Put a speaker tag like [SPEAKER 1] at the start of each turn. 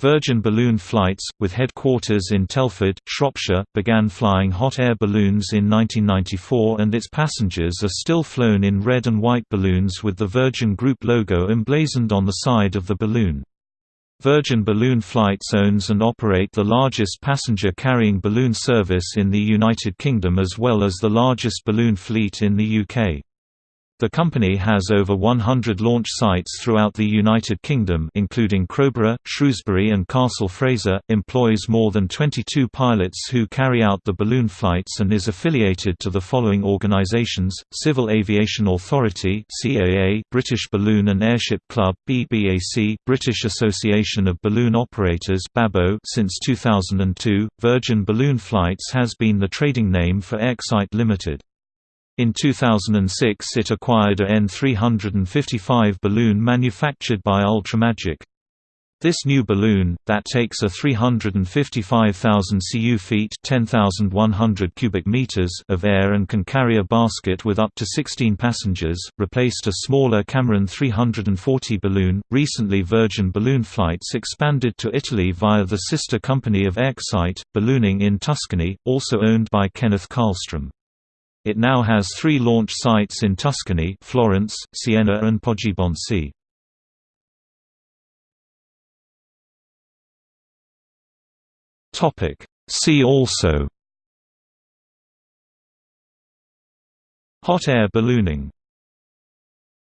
[SPEAKER 1] Virgin Balloon Flights, with headquarters in Telford, Shropshire, began flying hot air balloons in 1994 and its passengers are still flown in red and white balloons with the Virgin Group logo emblazoned on the side of the balloon. Virgin Balloon Flights owns and operate the largest passenger-carrying balloon service in the United Kingdom as well as the largest balloon fleet in the UK. The company has over 100 launch sites throughout the United Kingdom including Crowborough, Shrewsbury and Castle Fraser, employs more than 22 pilots who carry out the balloon flights and is affiliated to the following organisations, Civil Aviation Authority CAA, British Balloon and Airship Club BBAC, British Association of Balloon Operators BABO since 2002, Virgin Balloon Flights has been the trading name for Excite Limited. In 2006 it acquired a N355 balloon manufactured by Ultramagic. This new balloon, that takes a 355,000 cu feet 10,100 cubic meters of air and can carry a basket with up to 16 passengers, replaced a smaller Cameron 340 balloon. Recently Virgin Balloon Flights expanded to Italy via the sister company of Excite, Ballooning in Tuscany, also owned by Kenneth Karlstrom. It now has three launch sites in Tuscany Florence, Siena and Poggibonsi. See also. Hot air ballooning